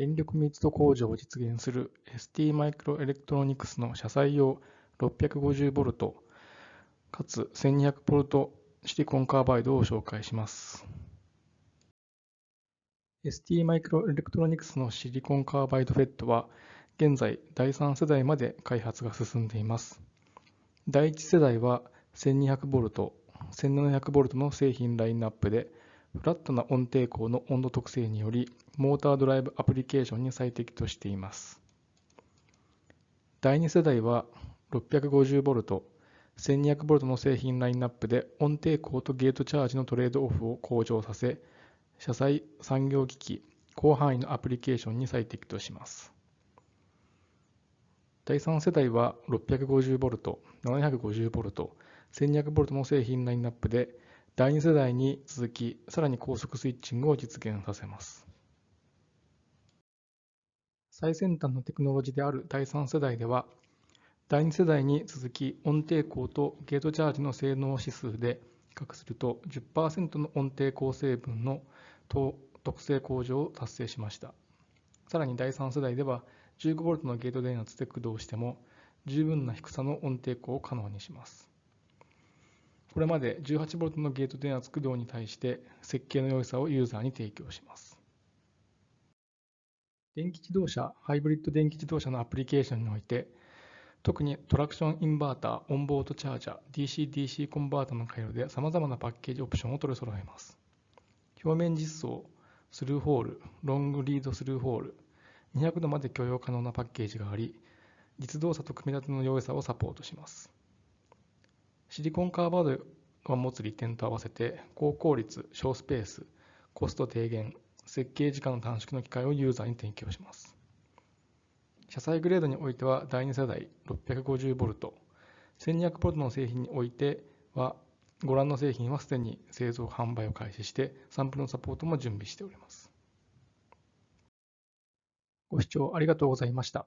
電力密度向上を実現する ST マイクロエレクトロニクスの車載用 650V かつ 1200V シリコンカーバイドを紹介します。ST マイクロエレクトロニクスのシリコンカーバイド FET は現在第3世代まで開発が進んでいます。第1世代は 1200V、1700V の製品ラインナップでフラットな温抵抗の温度特性により、モータードライブアプリケーションに最適としています。第2世代は 650V、1200V の製品ラインナップで温抵抗とゲートチャージのトレードオフを向上させ、車載産業機器、広範囲のアプリケーションに最適とします。第3世代は 650V、750V、1200V の製品ラインナップで第2世代に続き、さらに高速スイッチングを実現させます。最先端のテクノロジーである第3世代では、第2世代に続き温抵抗とゲートチャージの性能指数で比較すると10%の温抵抗成分の特性向上を達成しました。さらに第3世代では 15V のゲート電圧で駆動しても十分な低さの温抵抗を可能にします。これまで 18V のゲート電圧駆動に対して設計の良さをユーザーに提供します。電気自動車、ハイブリッド電気自動車のアプリケーションにおいて、特にトラクションインバーター、オンボードチャージャー、DC-DC コンバータの回路で様々なパッケージオプションを取り揃えます。表面実装、スルーホール、ロングリードスルーホール、200度まで許容可能なパッケージがあり、実動作と組み立ての良さをサポートします。シリコンカーバードが持つ利点と合わせて高効率、小スペース、コスト低減、設計時間の短縮の機会をユーザーに提供します。車載グレードにおいては第2世代 650V、1200V の製品においてはご覧の製品はすでに製造販売を開始してサンプルのサポートも準備しております。ご視聴ありがとうございました。